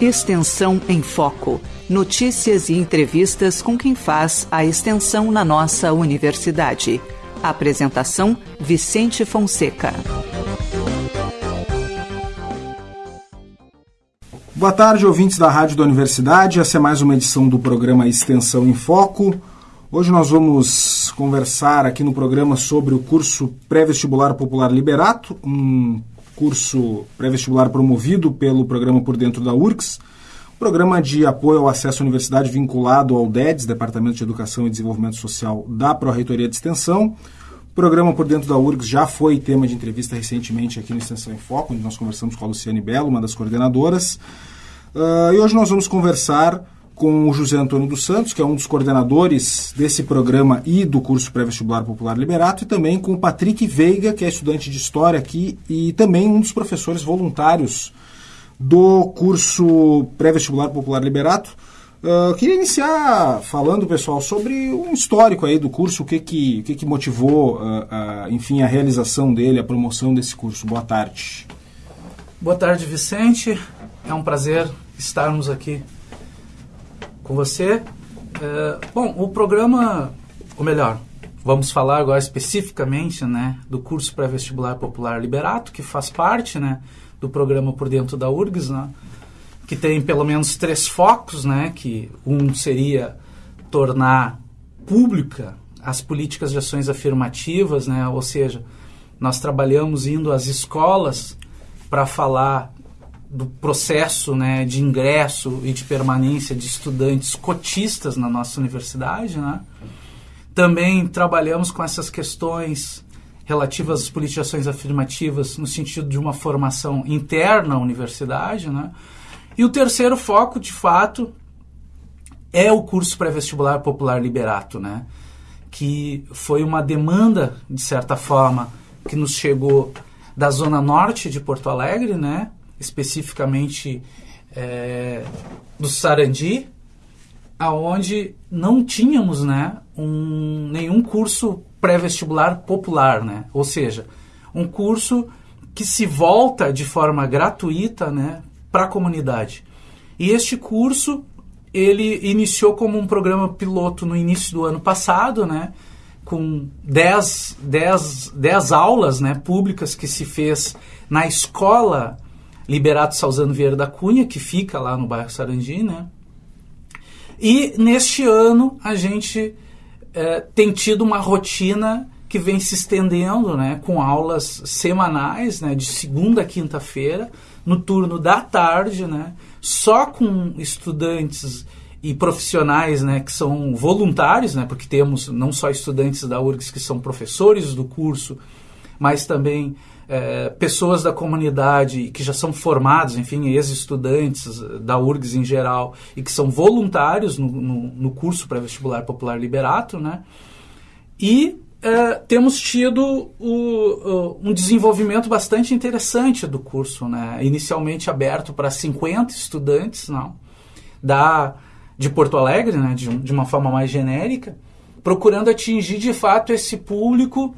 Extensão em Foco. Notícias e entrevistas com quem faz a extensão na nossa universidade. Apresentação: Vicente Fonseca. Boa tarde, ouvintes da Rádio da Universidade. Essa é mais uma edição do programa Extensão em Foco. Hoje nós vamos conversar aqui no programa sobre o curso Pré-Vestibular Popular Liberato, um curso pré-vestibular promovido pelo programa Por Dentro da URCS, programa de apoio ao acesso à universidade vinculado ao DEDES, Departamento de Educação e Desenvolvimento Social da Pró-Reitoria de Extensão. O programa Por Dentro da URGS já foi tema de entrevista recentemente aqui no Extensão em Foco, onde nós conversamos com a Luciane Belo, uma das coordenadoras. Uh, e hoje nós vamos conversar com o José Antônio dos Santos, que é um dos coordenadores desse programa e do curso pré-vestibular popular liberato, e também com o Patrick Veiga, que é estudante de História aqui e também um dos professores voluntários do curso pré-vestibular popular liberato. Uh, queria iniciar falando, pessoal, sobre um histórico aí do curso, o que que, o que, que motivou, uh, uh, enfim, a realização dele, a promoção desse curso. Boa tarde. Boa tarde, Vicente. É um prazer estarmos aqui com você. É, bom, o programa, ou melhor, vamos falar agora especificamente né, do curso pré-vestibular popular Liberato, que faz parte né, do programa por dentro da URGS, né, que tem pelo menos três focos, né, que um seria tornar pública as políticas de ações afirmativas, né, ou seja, nós trabalhamos indo às escolas para falar do processo né, de ingresso e de permanência de estudantes cotistas na nossa universidade. Né? Também trabalhamos com essas questões relativas às politizações afirmativas no sentido de uma formação interna à universidade. Né? E o terceiro foco, de fato, é o curso pré-vestibular popular liberato, né? que foi uma demanda, de certa forma, que nos chegou da zona norte de Porto Alegre, né? Especificamente é, do Sarandi, aonde não tínhamos né, um, nenhum curso pré-vestibular popular, né? ou seja, um curso que se volta de forma gratuita né, para a comunidade. E este curso ele iniciou como um programa piloto no início do ano passado, né, com 10, 10, 10 aulas né, públicas que se fez na escola Liberato Salzano Vieira da Cunha, que fica lá no bairro Sarandi, né? E neste ano a gente é, tem tido uma rotina que vem se estendendo, né, com aulas semanais, né, de segunda a quinta-feira, no turno da tarde, né, só com estudantes e profissionais, né, que são voluntários, né, porque temos não só estudantes da URGS que são professores do curso, mas também é, pessoas da comunidade que já são formados, enfim, ex-estudantes da URGS em geral, e que são voluntários no, no, no curso pré-vestibular popular Liberato, né? E é, temos tido o, um desenvolvimento bastante interessante do curso, né? inicialmente aberto para 50 estudantes não? Da, de Porto Alegre, né? de, de uma forma mais genérica, procurando atingir de fato esse público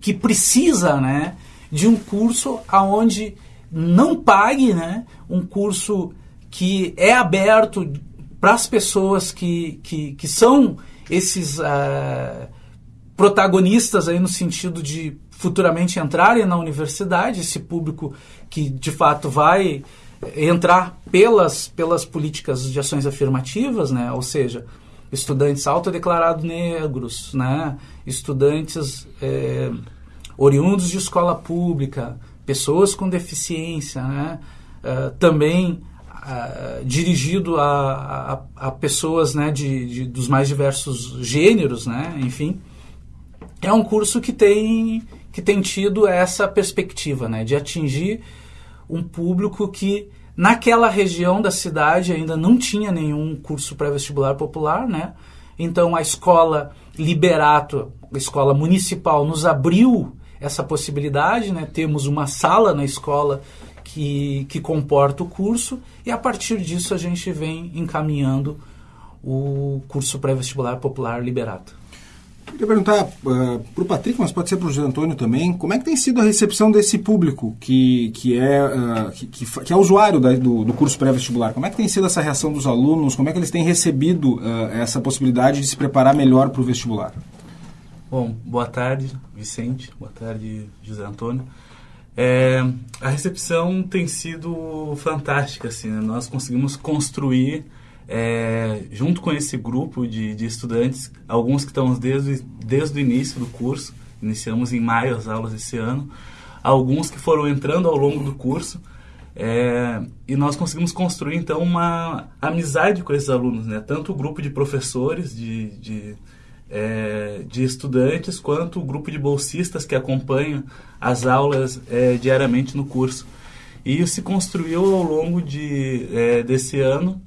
que precisa né, de um curso aonde não pague, né, um curso que é aberto para as pessoas que, que, que são esses uh, protagonistas aí no sentido de futuramente entrarem na universidade, esse público que de fato vai entrar pelas, pelas políticas de ações afirmativas, né? ou seja, estudantes autodeclarados negros, né? estudantes é, oriundos de escola pública, pessoas com deficiência, né? Uh, também uh, dirigido a, a, a, pessoas né, de, de, dos mais diversos gêneros, né? enfim. É um curso que tem, que tem tido essa perspectiva né, de atingir um público que naquela região da cidade ainda não tinha nenhum curso pré-vestibular popular, né? Então a escola Liberato, a escola municipal, nos abriu essa possibilidade, né? Temos uma sala na escola que, que comporta o curso e a partir disso a gente vem encaminhando o curso pré-vestibular popular Liberato. Queria perguntar uh, para o Patrick, mas pode ser para o José Antônio também, como é que tem sido a recepção desse público que, que, é, uh, que, que, que, é usuário da, do, do, curso pré-vestibular? Como é que tem sido essa reação dos alunos? Como é que eles têm recebido uh, essa possibilidade de se preparar melhor para o vestibular? Bom, boa tarde, Vicente. Boa tarde, José Antônio. É, a recepção tem sido fantástica, assim, né? nós conseguimos construir é, junto com esse grupo de, de, estudantes, alguns que estão desde, desde o início do curso, iniciamos em maio as aulas esse ano, alguns que foram entrando ao longo do curso, é, e nós conseguimos construir então uma amizade com esses alunos, né? tanto o grupo de professores, de, de, é, de estudantes, quanto o grupo de bolsistas que acompanham as aulas é, diariamente no curso. E isso se construiu ao longo de, é, desse ano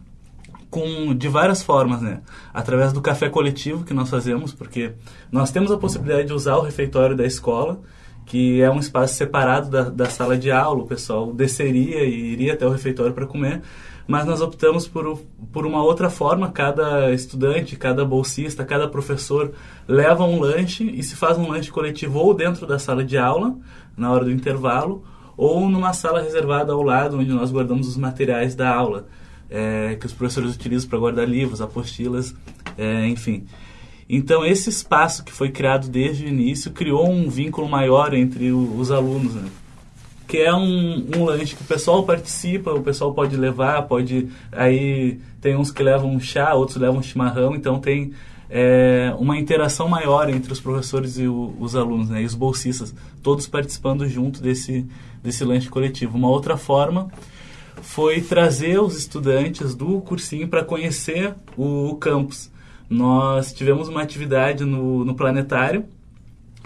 com de várias formas, né? Através do café coletivo que nós fazemos, porque nós temos a possibilidade de usar o refeitório da escola, que é um espaço separado da, da sala de aula, o pessoal desceria e iria até o refeitório para comer, mas nós optamos por, por uma outra forma, cada estudante, cada bolsista, cada professor leva um lanche e se faz um lanche coletivo ou dentro da sala de aula, na hora do intervalo, ou numa sala reservada ao lado, onde nós guardamos os materiais da aula é, que os professores utilizam para guardar livros, apostilas, é, enfim. Então, esse espaço que foi criado desde o início criou um vínculo maior entre o, os alunos, né? Que é um, um, lanche que o pessoal participa, o pessoal pode levar, pode... Aí tem uns que levam chá, outros levam chimarrão, então tem é, uma interação maior entre os professores e o, os alunos, né? E os bolsistas, todos participando junto desse, desse lanche coletivo. Uma outra forma foi trazer os estudantes do cursinho para conhecer o campus. Nós tivemos uma atividade no, no planetário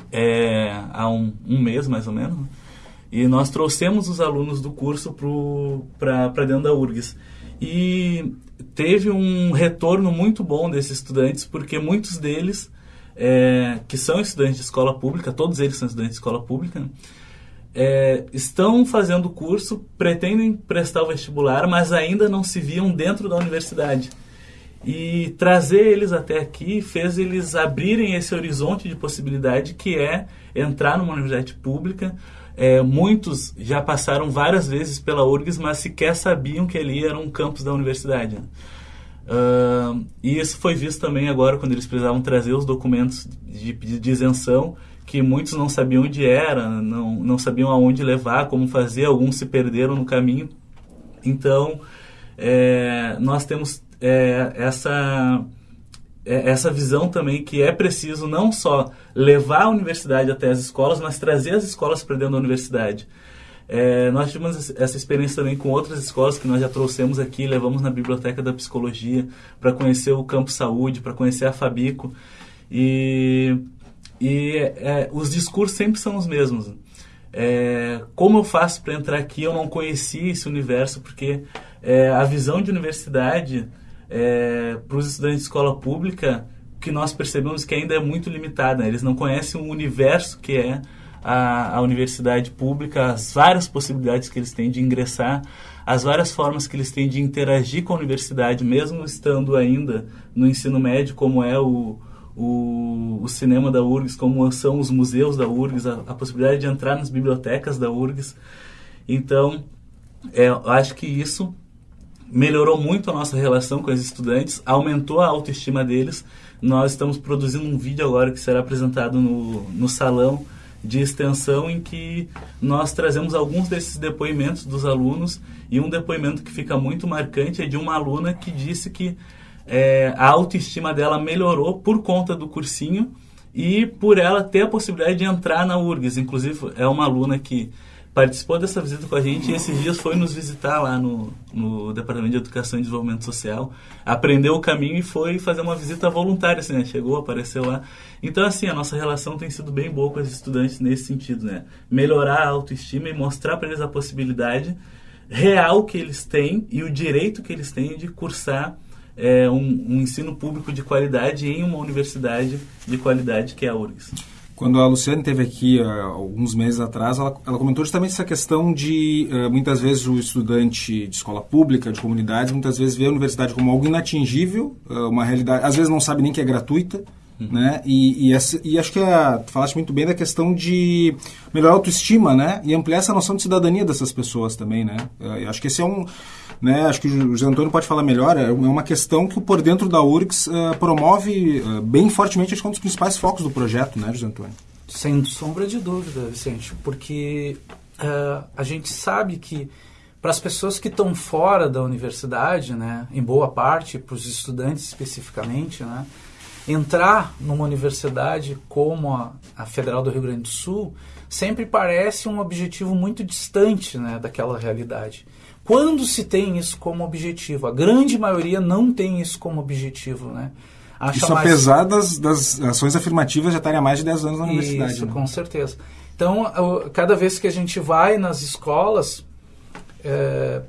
é, há um, um, mês, mais ou menos, né? E nós trouxemos os alunos do curso para dentro da URGS. E teve um retorno muito bom desses estudantes, porque muitos deles, é, que são estudantes de escola pública, todos eles são estudantes de escola pública, é, estão fazendo o curso, pretendem prestar o vestibular, mas ainda não se viam dentro da universidade. E trazer eles até aqui fez eles abrirem esse horizonte de possibilidade que é entrar numa universidade pública. É, muitos já passaram várias vezes pela URGS, mas sequer sabiam que ali era um campus da universidade. Uh, e isso foi visto também agora quando eles precisavam trazer os documentos de de isenção que muitos não sabiam onde era, não, não sabiam aonde levar, como fazer, alguns se perderam no caminho. Então, é, nós temos é, essa, essa visão também que é preciso não só levar a universidade até as escolas, mas trazer as escolas para dentro da universidade. É, nós tivemos essa experiência também com outras escolas que nós já trouxemos aqui, levamos na Biblioteca da Psicologia para conhecer o Campo Saúde, para conhecer a Fabico. E e é, os discursos sempre são os mesmos. É, como eu faço para entrar aqui? Eu não conhecia esse universo, porque é, a visão de universidade é, para os estudantes de escola pública, que nós percebemos que ainda é muito limitada. Né? Eles não conhecem o universo que é a, a universidade pública, as várias possibilidades que eles têm de ingressar, as várias formas que eles têm de interagir com a universidade, mesmo estando ainda no ensino médio, como é o, o, o, cinema da URGS, como são os museus da URGS, a, a, possibilidade de entrar nas bibliotecas da URGS. Então, é, eu acho que isso melhorou muito a nossa relação com os estudantes, aumentou a autoestima deles. Nós estamos produzindo um vídeo agora que será apresentado no, no salão de extensão em que nós trazemos alguns desses depoimentos dos alunos e um depoimento que fica muito marcante é de uma aluna que disse que é, a autoestima dela melhorou por conta do cursinho e por ela ter a possibilidade de entrar na URGS. Inclusive, é uma aluna que participou dessa visita com a gente e esses dias foi nos visitar lá no, no Departamento de Educação e Desenvolvimento Social, aprendeu o caminho e foi fazer uma visita voluntária, assim, né? Chegou, apareceu lá. Então, assim, a nossa relação tem sido bem boa com os estudantes nesse sentido, né? Melhorar a autoestima e mostrar para eles a possibilidade real que eles têm e o direito que eles têm de cursar é, um, um, ensino público de qualidade em uma universidade de qualidade que é a URGS. Quando a Luciane esteve aqui uh, alguns meses atrás, ela, ela, comentou justamente essa questão de uh, muitas vezes o estudante de escola pública, de comunidades, muitas vezes vê a universidade como algo inatingível, uh, uma realidade, às vezes não sabe nem que é gratuita, Uhum. Né? E, e, essa, e, acho que a, tu falaste muito bem da questão de melhorar a autoestima, né? E ampliar essa noção de cidadania dessas pessoas também, né? Eu acho que esse é um... Né? Acho que o José Antônio pode falar melhor. É uma questão que o Por Dentro da URGS uh, promove uh, bem fortemente, acho que é um dos principais focos do projeto, né, José Antônio? Sem sombra de dúvida, Vicente. Porque uh, a gente sabe que para as pessoas que estão fora da universidade, né, em boa parte, para os estudantes especificamente, né, entrar numa universidade como a, a, Federal do Rio Grande do Sul sempre parece um objetivo muito distante né, daquela realidade. Quando se tem isso como objetivo? A grande maioria não tem isso como objetivo. Né? Acha isso mais... apesar das, das ações afirmativas já estarem há mais de 10 anos na universidade. Isso, né? com certeza. Então, cada vez que a gente vai nas escolas, é,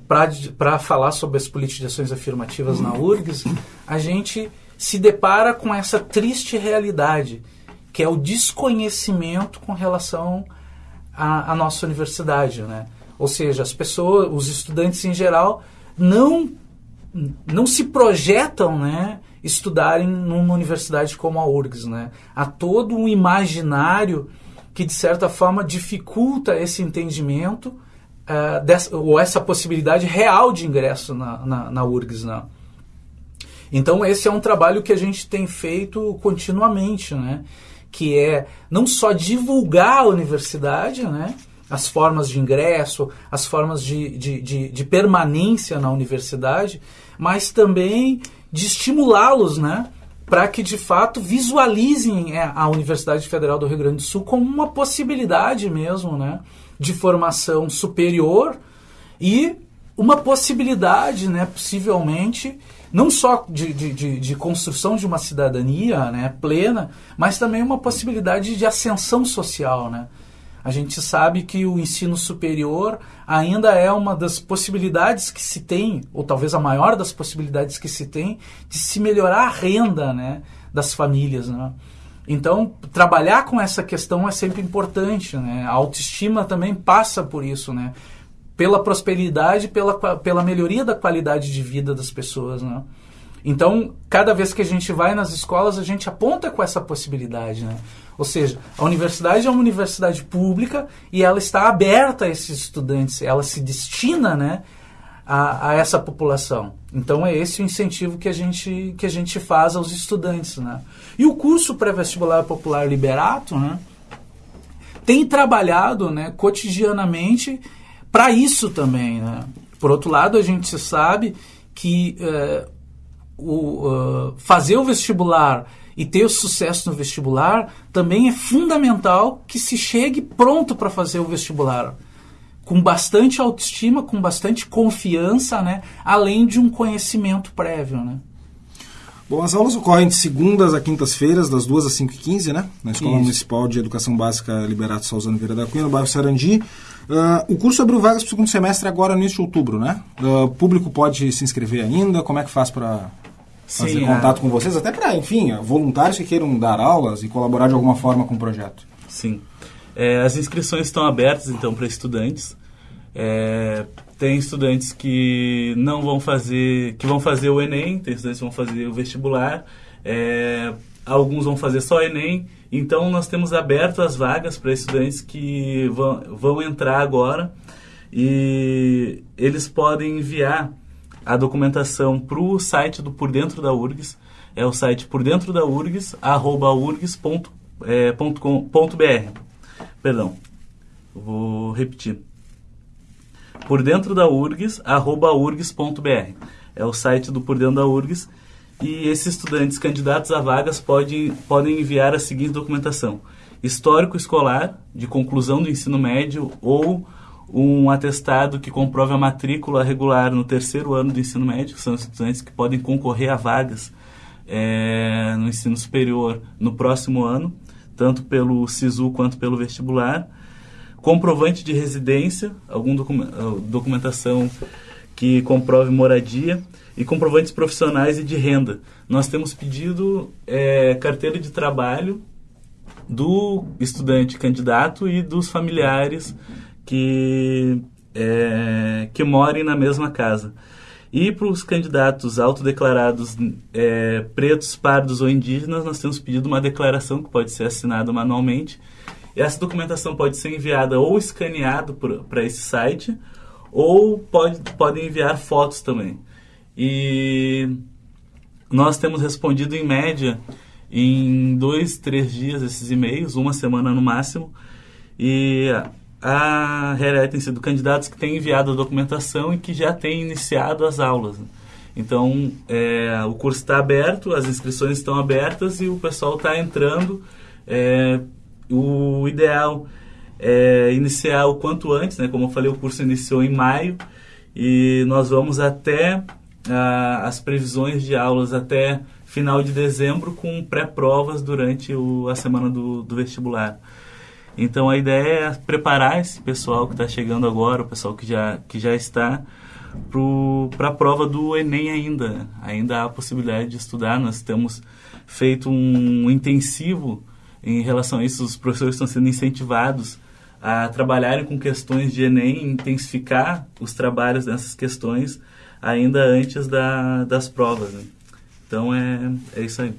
para falar sobre as políticas de ações afirmativas na URGS, a gente se depara com essa triste realidade, que é o desconhecimento com relação à, à nossa universidade. Né? Ou seja, as pessoas, os estudantes em geral, não, não se projetam né, estudarem numa universidade como a URGS. Né? Há todo um imaginário que, de certa forma, dificulta esse entendimento uh, dessa, ou essa possibilidade real de ingresso na, na, na URGS. Né? Então, esse é um trabalho que a gente tem feito continuamente, né? que é não só divulgar a universidade, né? As formas de ingresso, as formas de, de, de, de permanência na universidade, mas também de estimulá-los né? para que de fato visualizem é, a Universidade Federal do Rio Grande do Sul como uma possibilidade mesmo né? de formação superior e uma possibilidade, né, possivelmente, não só de, de, de, construção de uma cidadania né, plena, mas também uma possibilidade de ascensão social. Né? A gente sabe que o ensino superior ainda é uma das possibilidades que se tem, ou talvez a maior das possibilidades que se tem, de se melhorar a renda né, das famílias. Né? Então, trabalhar com essa questão é sempre importante, né? A autoestima também passa por isso, né? Pela prosperidade, pela, pela melhoria da qualidade de vida das pessoas, né? Então, cada vez que a gente vai nas escolas, a gente aponta com essa possibilidade, né? Ou seja, a universidade é uma universidade pública e ela está aberta a esses estudantes, ela se destina, né, a, a, essa população. Então é esse o incentivo que a gente, que a gente faz aos estudantes. Né? E o curso pré-vestibular popular Liberato né, tem trabalhado né, cotidianamente para isso também. Né? Por outro lado, a gente sabe que é, o, uh, fazer o vestibular e ter o sucesso no vestibular também é fundamental que se chegue pronto para fazer o vestibular com bastante autoestima, com bastante confiança, né? além de um conhecimento prévio. Né? Bom, as aulas ocorrem de segundas a quintas-feiras, das 2 às 5 e 15 né? Na Escola Isso. Municipal de Educação Básica Liberato Salzano Vieira da Cunha, no bairro Sarandi. Uh, o curso abriu vagas para o segundo semestre agora, no início de outubro, né? Uh, o público pode se inscrever ainda? Como é que faz para fazer Sim, contato é. com vocês? Até para, enfim, voluntários que queiram dar aulas e colaborar de alguma forma com o projeto. Sim. É, as inscrições estão abertas, então, para estudantes. É, tem estudantes que não vão fazer, que vão fazer o Enem, tem estudantes que vão fazer o vestibular, é, alguns vão fazer só o Enem. Então, nós temos aberto as vagas para estudantes que vão, vão entrar agora e eles podem enviar a documentação para o site do Por Dentro da URGS, é o site por dentro da URGS, arroba urgs.com.br. É, Perdão, vou repetir. Por dentro da URGS, arroba urgs.br. É o site do Por Dentro da URGS. E esses estudantes candidatos a vagas podem, podem enviar a seguinte documentação: histórico escolar de conclusão do ensino médio ou um atestado que comprove a matrícula regular no terceiro ano do ensino médio, são estudantes que podem concorrer a vagas é, no ensino superior no próximo ano tanto pelo SISU quanto pelo vestibular. Comprovante de residência, alguma ah, documentação que comprove moradia e comprovantes profissionais e de renda. Nós temos pedido é, carteira de trabalho do estudante candidato e dos familiares que, é, que morem na mesma casa. E para os candidatos autodeclarados é, pretos, pardos ou indígenas, nós temos pedido uma declaração que pode ser assinada manualmente. E essa documentação pode ser enviada ou escaneada para esse site, ou pode, podem enviar fotos também. E nós temos respondido em média em dois, três dias esses e-mails, uma semana no máximo. E a realidade tem sido candidatos que têm enviado a documentação e que já têm iniciado as aulas. Então, é, o curso está aberto, as inscrições estão abertas e o pessoal está entrando. É, o ideal é iniciar o quanto antes, né? Como eu falei, o curso iniciou em maio e nós vamos até a, as previsões de aulas até final de dezembro com pré-provas durante o, a semana do, do vestibular. Então a ideia é preparar esse pessoal que está chegando agora, o pessoal que já, que já está, para a prova do Enem ainda. Ainda há a possibilidade de estudar. Nós temos feito um intensivo em relação a isso. Os professores estão sendo incentivados a trabalharem com questões de Enem, intensificar os trabalhos nessas questões ainda antes da, das provas. Né? Então é, é isso aí.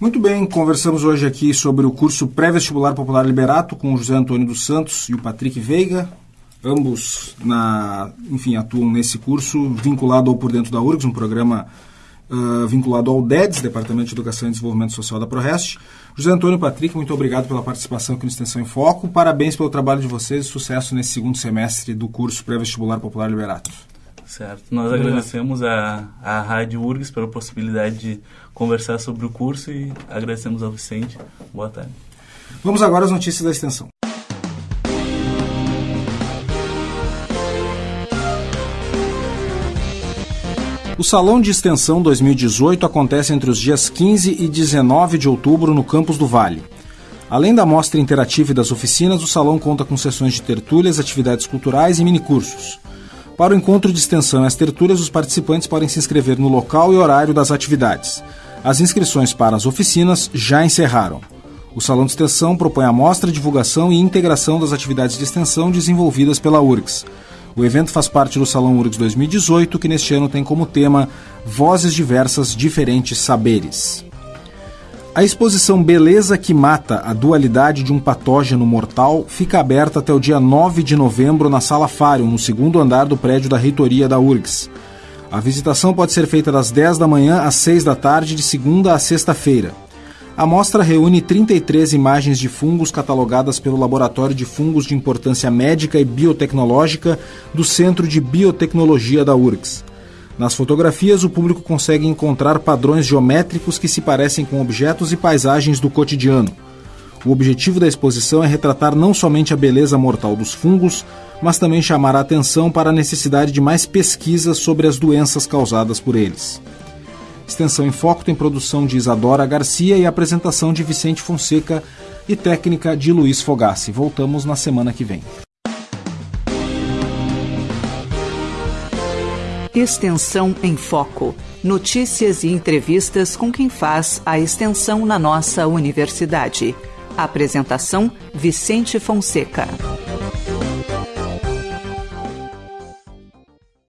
Muito bem, conversamos hoje aqui sobre o curso Pré-Vestibular Popular Liberato com o José Antônio dos Santos e o Patrick Veiga. Ambos, na, enfim, atuam nesse curso vinculado ao Por Dentro da URGS, um programa uh, vinculado ao DEDS, Departamento de Educação e Desenvolvimento Social da ProRest. José Antônio e Patrick, muito obrigado pela participação aqui no Extensão em Foco. Parabéns pelo trabalho de vocês e sucesso nesse segundo semestre do curso Pré-Vestibular Popular Liberato. Certo. Nós agradecemos a, a Rádio URGS pela possibilidade de conversar sobre o curso e agradecemos ao Vicente. Boa tarde. Vamos agora às notícias da extensão. O Salão de Extensão 2018 acontece entre os dias 15 e 19 de outubro no Campus do Vale. Além da mostra interativa e das oficinas, o salão conta com sessões de tertúlias, atividades culturais e minicursos. Para o encontro de extensão e as tertúlias, os participantes podem se inscrever no local e horário das atividades. As inscrições para as oficinas já encerraram. O Salão de Extensão propõe a mostra, divulgação e integração das atividades de extensão desenvolvidas pela URGS. O evento faz parte do Salão URGS 2018, que neste ano tem como tema Vozes Diversas, Diferentes Saberes. A exposição Beleza que Mata a Dualidade de um Patógeno Mortal fica aberta até o dia 9 de novembro na Sala Fário, no segundo andar do prédio da reitoria da URGS. A visitação pode ser feita das 10 da manhã às 6 da tarde, de segunda a sexta-feira. A mostra reúne 33 imagens de fungos catalogadas pelo Laboratório de Fungos de Importância Médica e Biotecnológica do Centro de Biotecnologia da URGS. Nas fotografias, o público consegue encontrar padrões geométricos que se parecem com objetos e paisagens do cotidiano. O objetivo da exposição é retratar não somente a beleza mortal dos fungos, mas também chamar a atenção para a necessidade de mais pesquisas sobre as doenças causadas por eles. Extensão em Foco tem produção de Isadora Garcia e apresentação de Vicente Fonseca e técnica de Luiz Fogassi. Voltamos na semana que vem. Extensão em Foco. Notícias e entrevistas com quem faz a extensão na nossa universidade. Apresentação: Vicente Fonseca.